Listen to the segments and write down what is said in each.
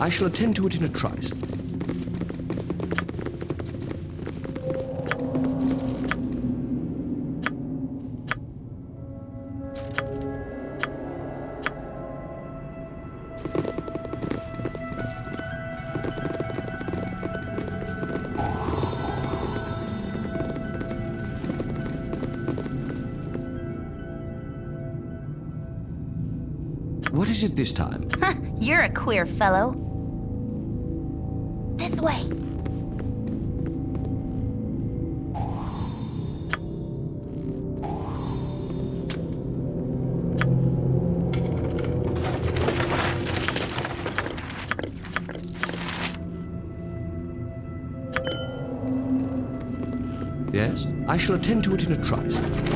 I shall attend to it in a trice. This time? You're a queer fellow. This way. Yes? I shall attend to it in a trice.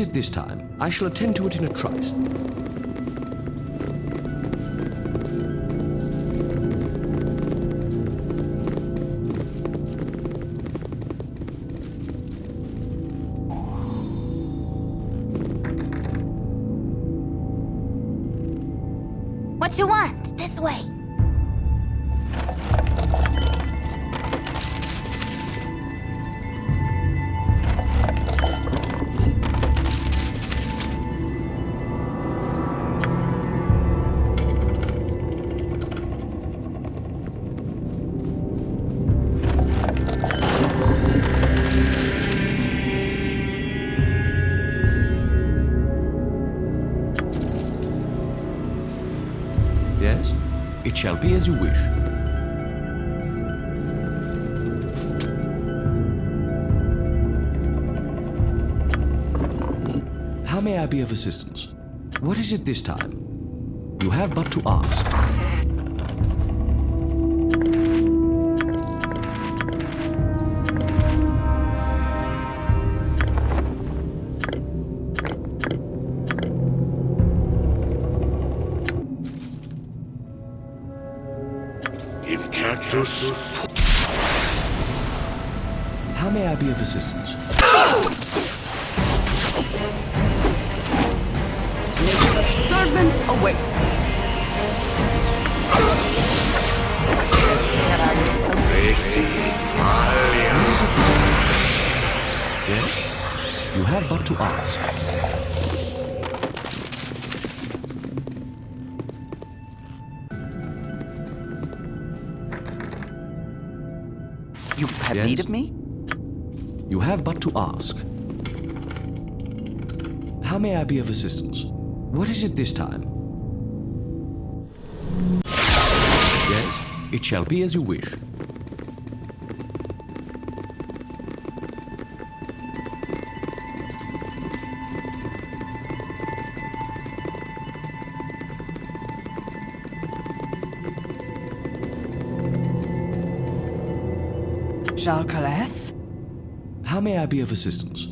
It this time? I shall attend to it in a trice. As you wish. How may I be of assistance? What is it this time? You have but to ask. Be of assistance? What is it this time? Yes? It shall be as you wish. Jacques Calais? How may I be of assistance?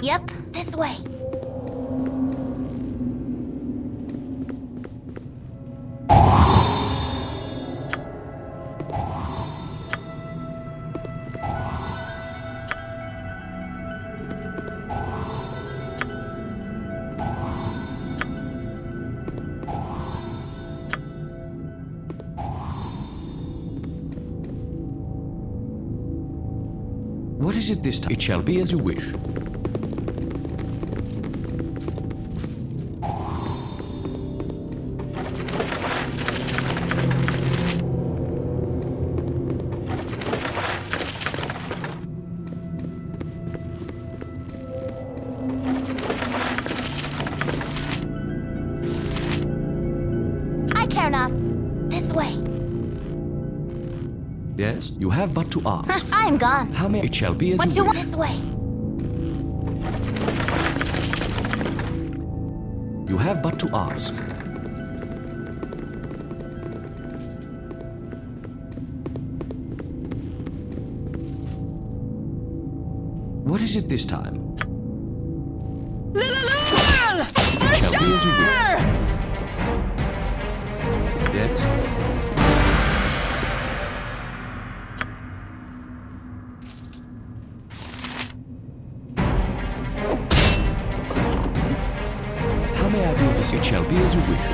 Yep, this way. It this time? It shall be as you wish. I care not. This way. Yes, you have but to ask. I am gone. How may it shall be as what you, want? This way. You have but to ask. What is it this time? It shall be as you will. As you wish.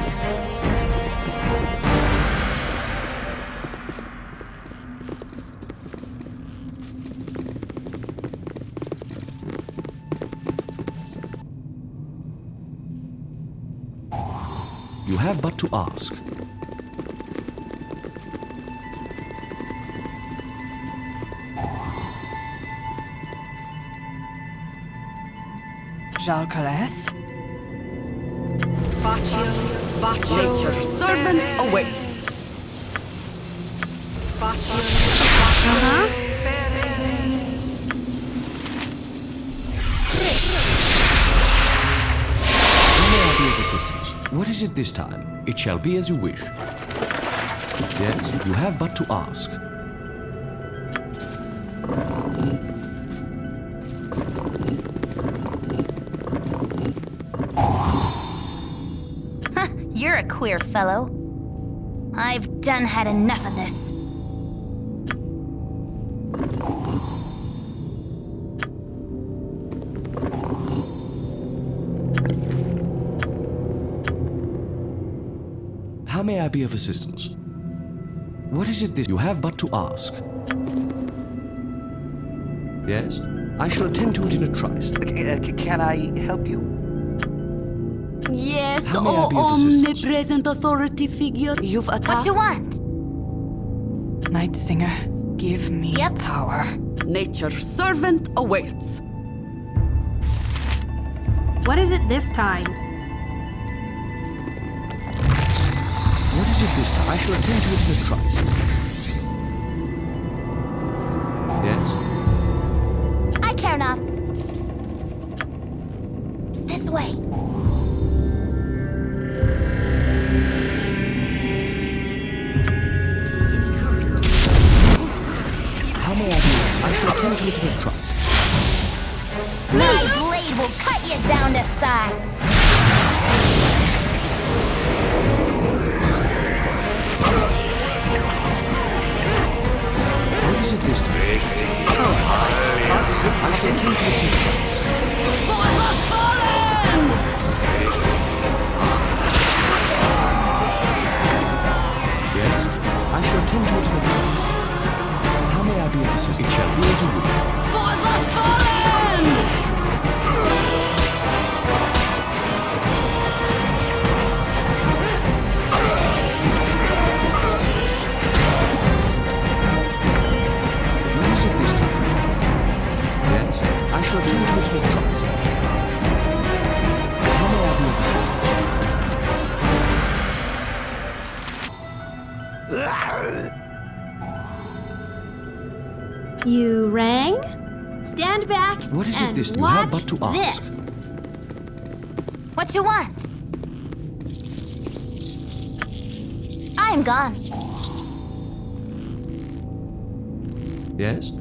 You have but to ask. Jalcales? Nature's servant awaits. Uh-huh. How may I be of assistance? What is it this time? It shall be as you wish. Yes, you have but to ask. Queer fellow. I've done had enough of this. How may I be of assistance? What is it this you have but to ask? Yes, I shall attend to it in a trice. Uh, can I help you? Yes, How may I oh be of omnipresent authority figure. You've What attacked. you want? Night Singer, give me Yep. power. Nature's servant awaits. What is it this time? What is it this time? I shall attend to it in a trice. Shall attend to it in a trice. How may I be assistance? You rang? Stand back What is it this time? You have but to ask. this. What you want? I'm gone. Yes?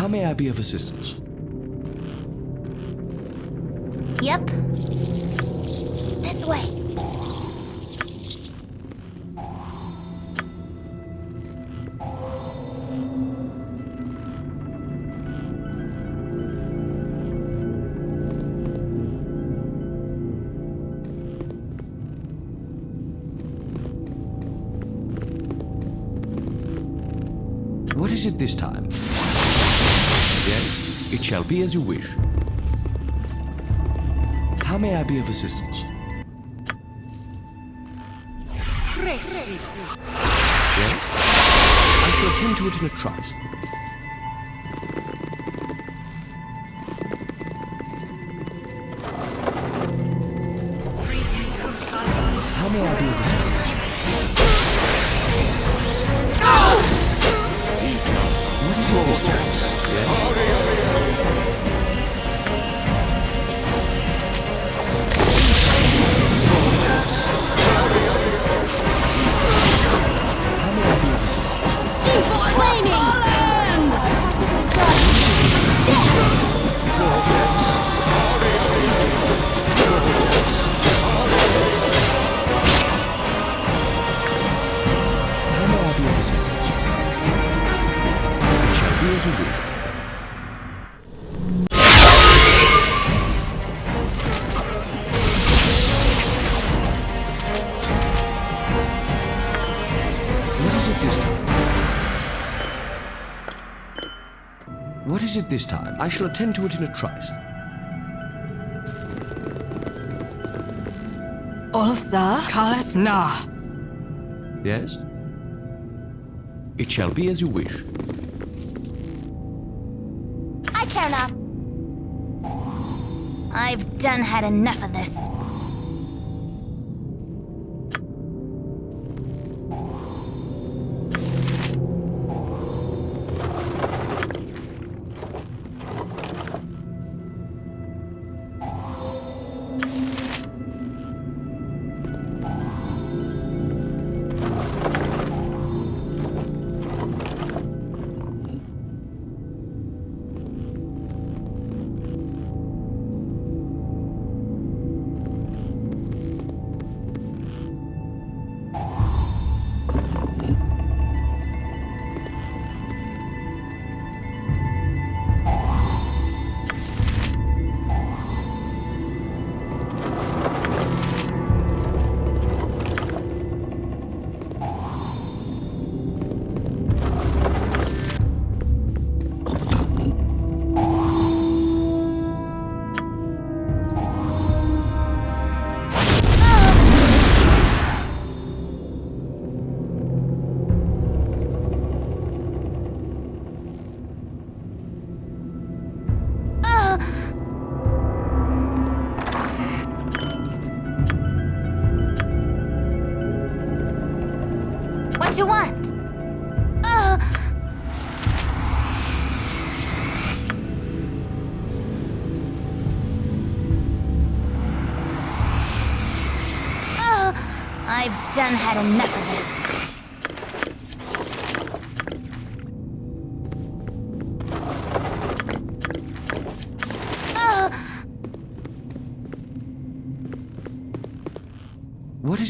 How may I be of assistance? Yep. Shall be as you wish. How may I be of assistance? Yes? I shall attend to it in a trice. This time? I shall attend to it in a trice. Olza Kalas Na. Yes? It shall be as you wish. I care not. I've done had enough of this.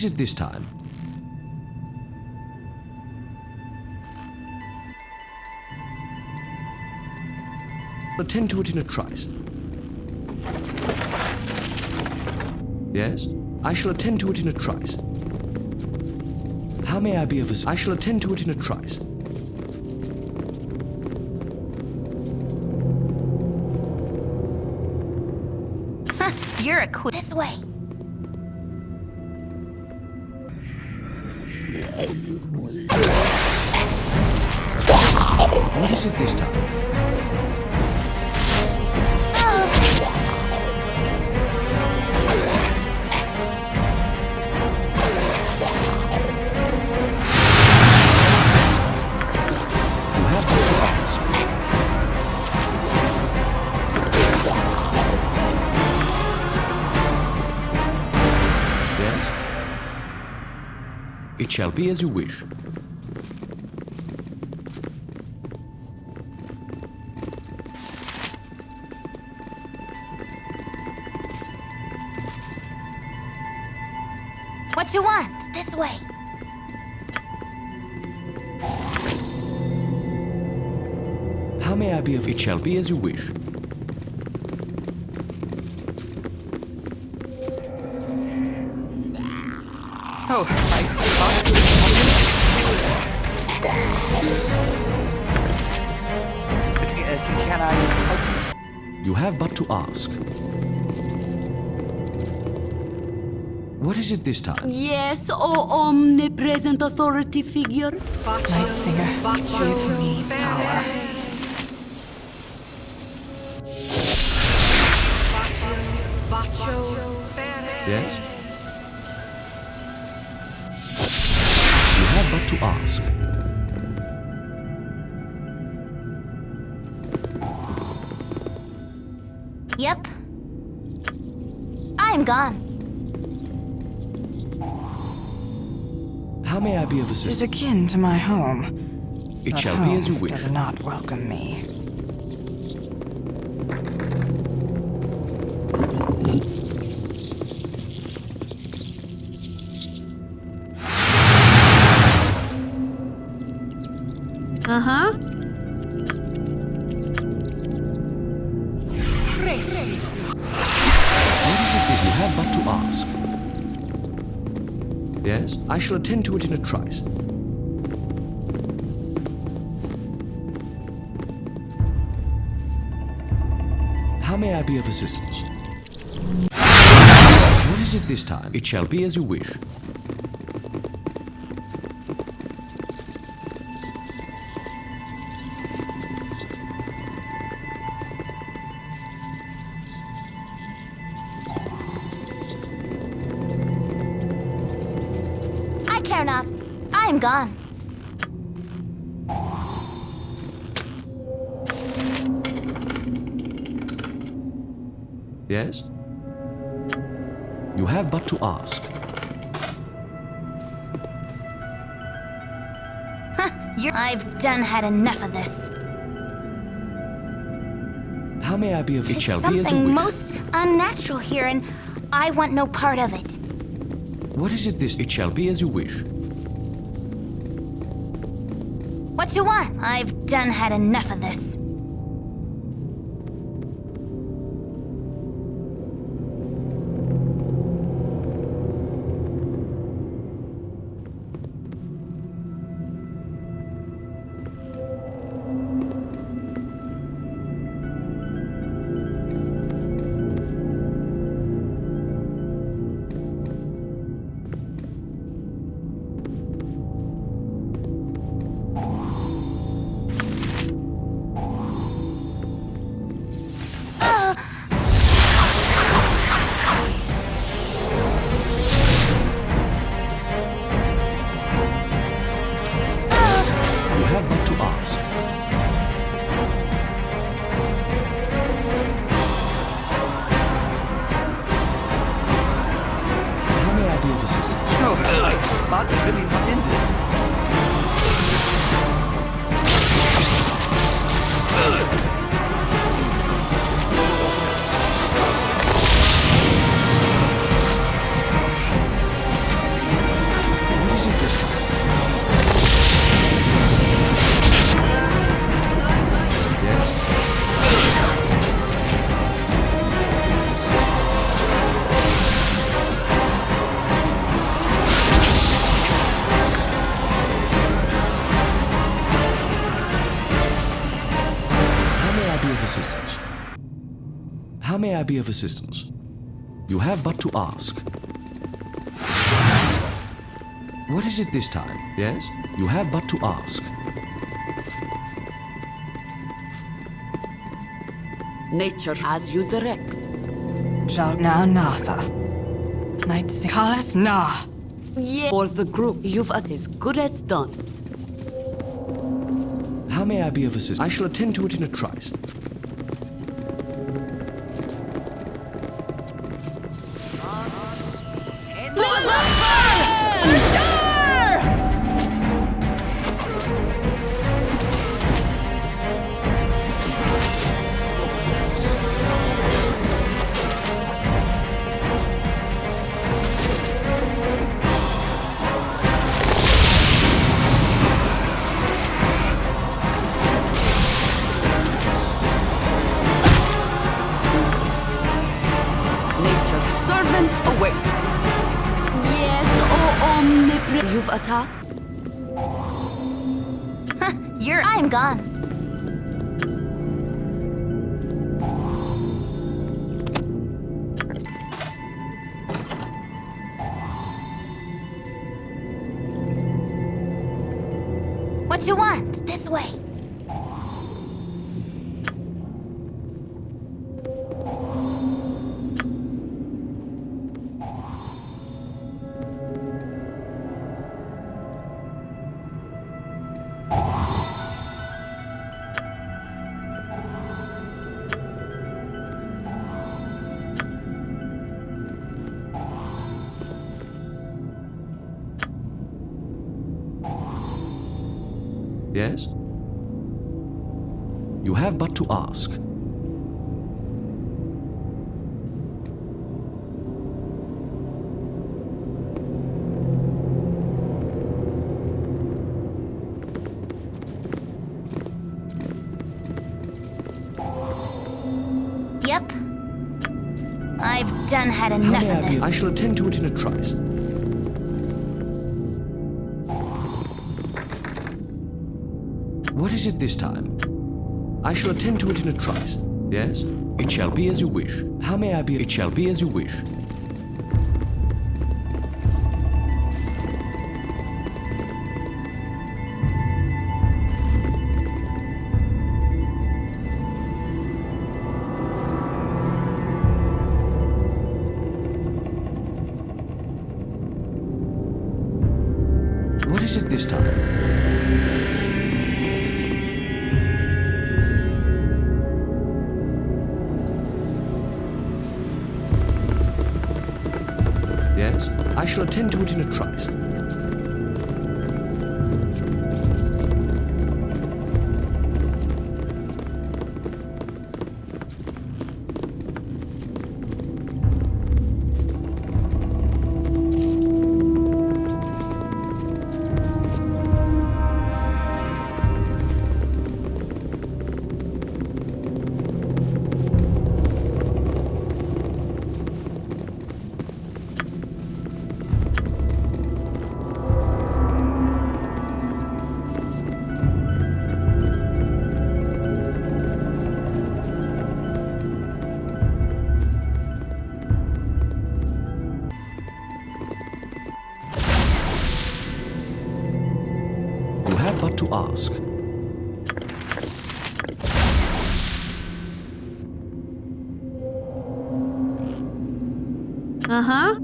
Is it this time? Attend to it in a trice. Yes? I shall attend to it in a trice. How may I be of assistance? I shall attend to it in a trice. you're a queen. This way. 何でしょでした It shall be as you wish. What you want? This way. How may I be of it shall be as you wish. Can I help you? You have but to ask. What is it this time? Yes, O omnipresent authority figure. Night Singer, give me power. Is akin to my home. It but shall be as you home wish. Does not welcome me. Yes, I shall attend to it in a trice. How may I be of assistance? What is it this time? It shall be as you wish. Gone. Yes? You have but to ask. You're I've done had enough of this. How may I be of it shall be as something most unnatural here, and I want no part of it. What is it this? It shall be as you wish. What you want? I've done had enough of this. I be of assistance? You have but to ask. What is it this time? Yes? You have but to ask. Nature as you direct. Jagna Natha. Night Kalas Na. Yeah. For the group, you've at as good as done. How may I be of assistance? I shall attend to it in a trice. You've a task. You're I'm gone. What you want? This way. done had enough of this. I shall attend to it in a trice. What is it this time? I shall attend to it in a trice. Yes? It shall be as you wish. How may I be? It shall be as you wish. But. Uh huh.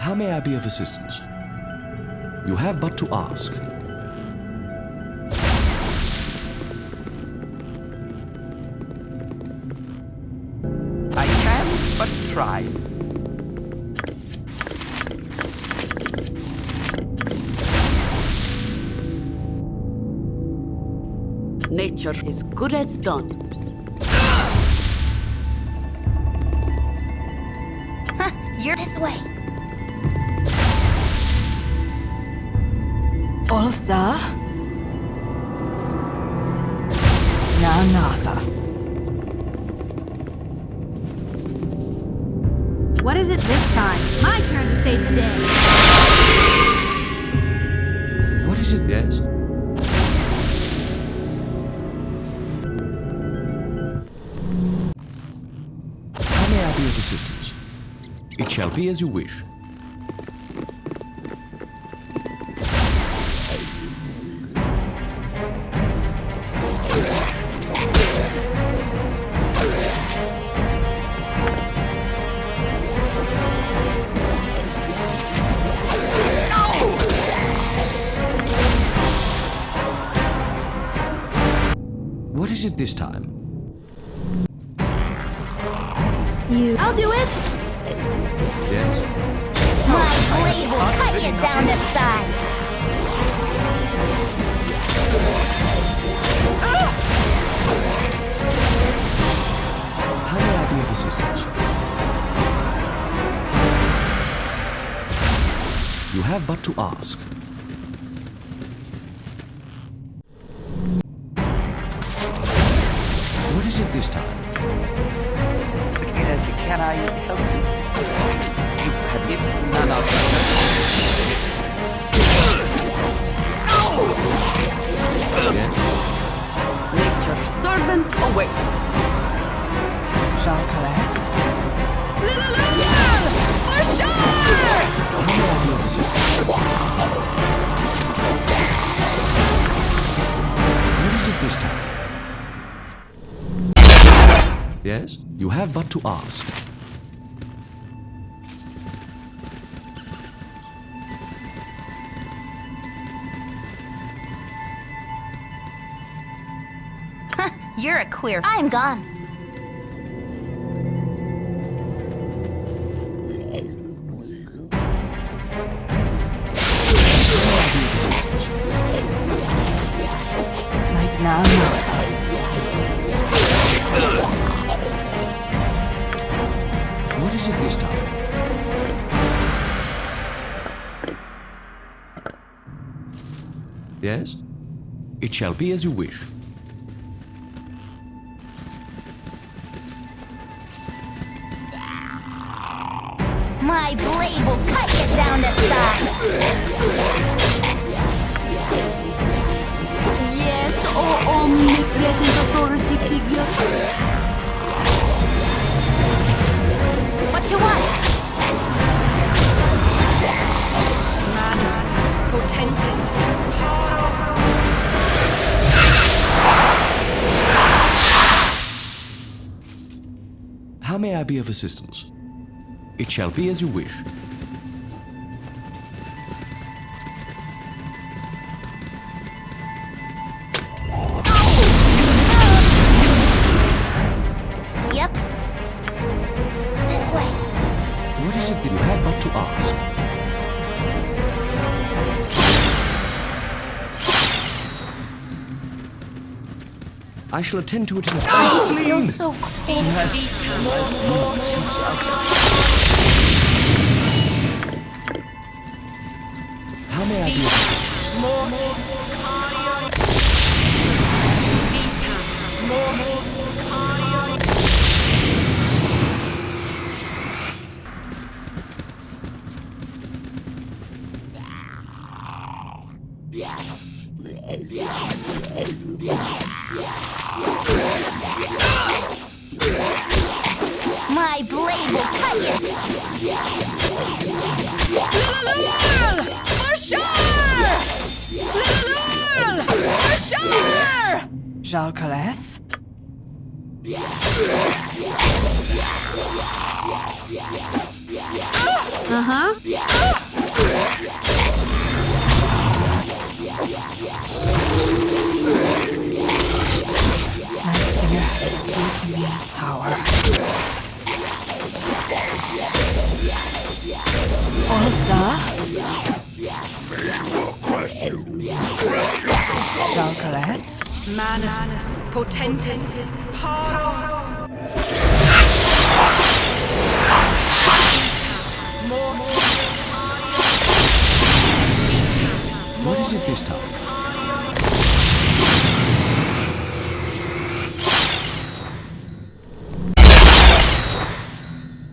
How may I be of assistance? You have but to ask. Nature is good as done. You're this way. Ulsa. Nanatha. What is it this time? My turn to save the day. What is it? Yes? Shall be as you wish. What is it this time? Have but to ask. Queer. I'm gone. Night now Natha. What is it this time? Yes? It shall be as you wish. Assistance? It shall be as you wish. I shall attend to it in a oh, so cold. How may I be of assistance? Jalcales. Uh huh.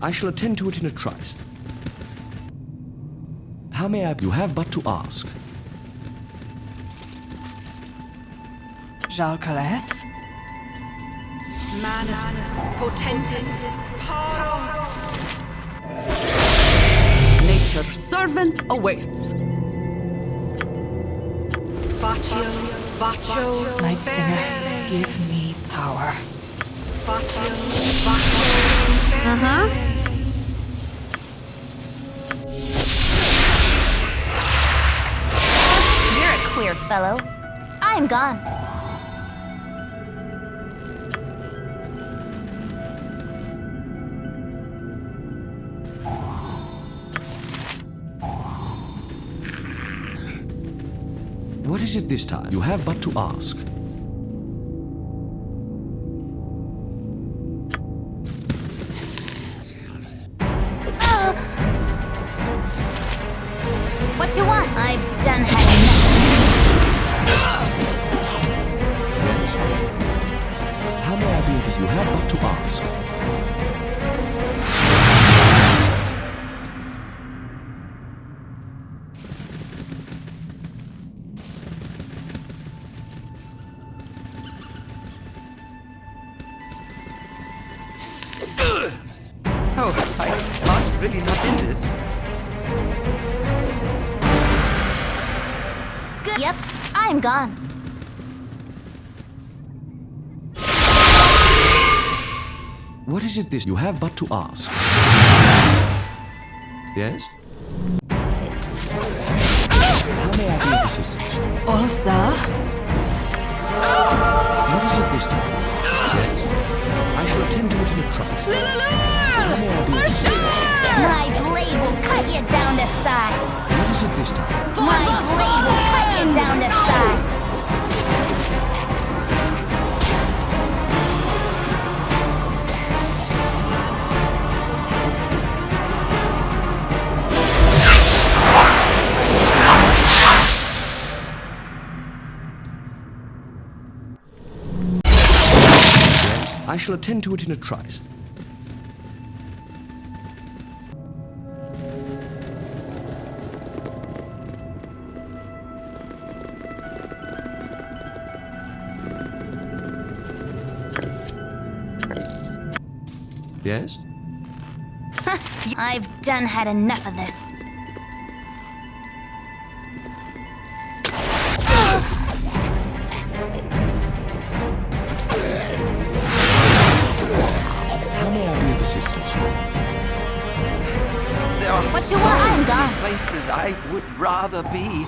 I shall attend to it in a trice. How may I? You have but to ask. Jalcales. Manus potentis. Nature's servant awaits. Baccio, Baccio, Nightsinger, give me power. Baccio, Baccio. Uh fellow. I'm gone. What is it this time? You have but to ask. Is it this? You have but to ask. Yes? How may I be of assistance? Olsa. What is it this time? Yes? I shall attend to it in a trice. How may I be of assistance? My blade will cut you down to size. What is it this time? My blade will cut you down to size. I shall attend to it in a trice. Yes? I've done had enough of this. May I assistance? There are What you so want? I'm places I would rather be.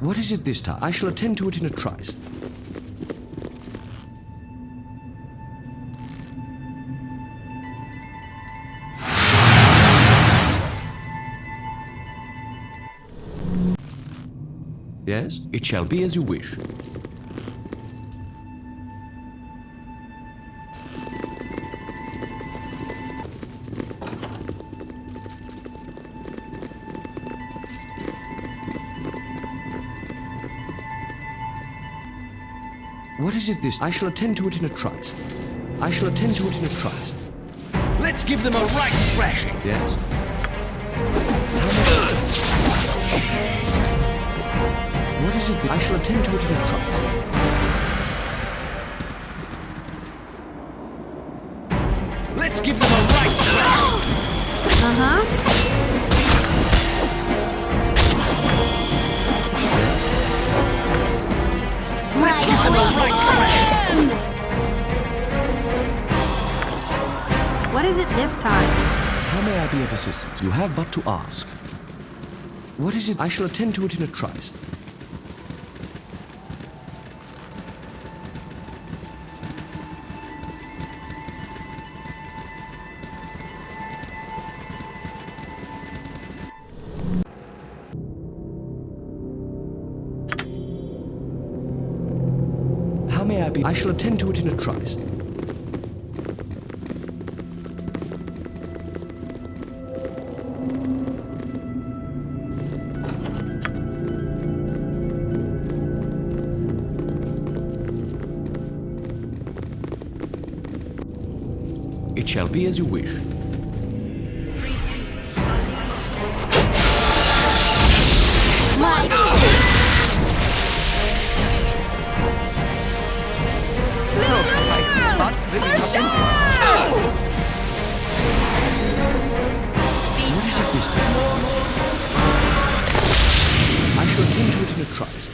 What is it this time? I shall attend to it in a trice. Yes, it shall be as you wish. What is it this? I shall attend to it in a trice. I shall attend to it in a trice. Let's give them a right thrashing. Yes? What is it I shall attend to it in a trice? Thrashing. What is it this time? How may I be of assistance? You have but to ask. What is it? I shall attend to it in a trice. I shall attend to it in a trice. It shall be as you wish. Trice.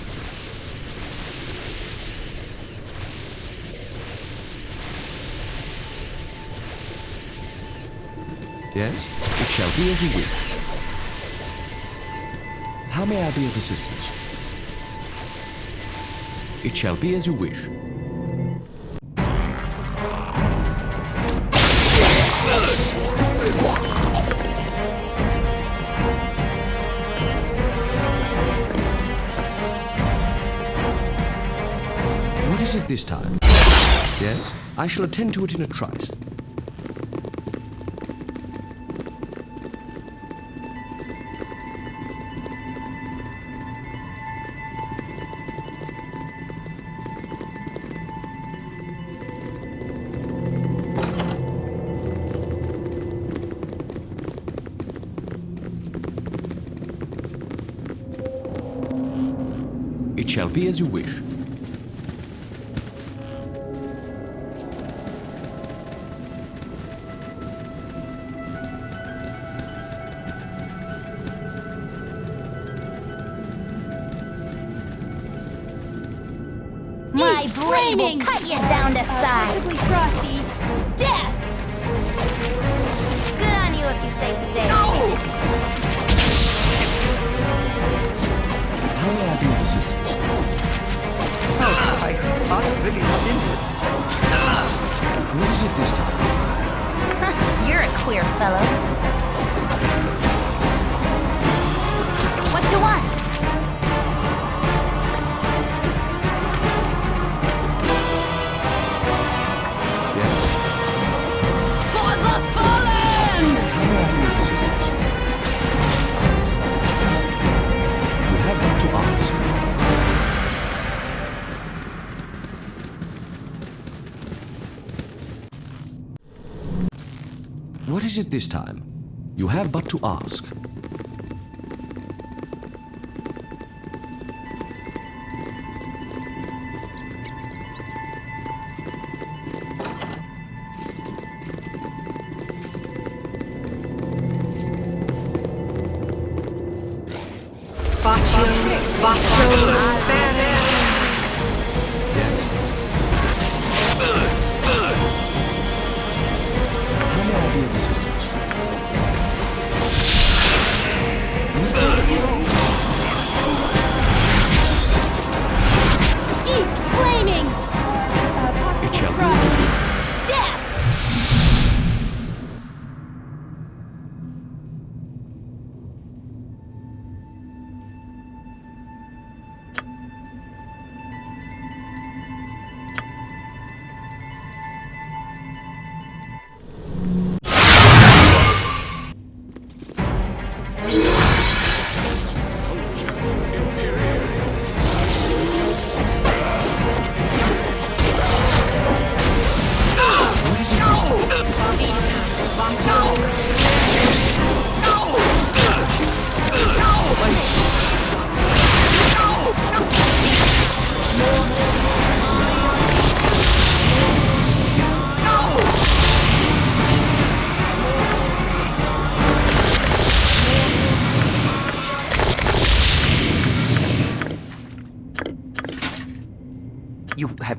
Yes, it shall be as you wish. How may I be of assistance? It shall be as you wish. Time? Yes, I shall attend to it in a trice. It shall be as you wish. Flaming! will cut you down to size. Possibly frosty. Death! Good on you if you save the day. How may I be of assistance? No, my heart's really not in this. What is it this time? You're a queer fellow. What you want? What is it this time? You have but to ask. Bacio, Bacio,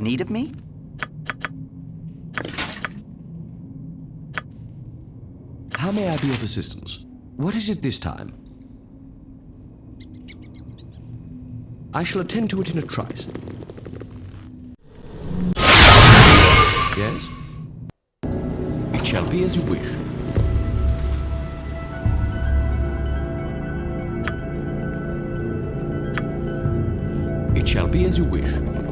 have need of me? How may I be of assistance? What is it this time? I shall attend to it in a trice. Yes? It shall be as you wish. It shall be as you wish.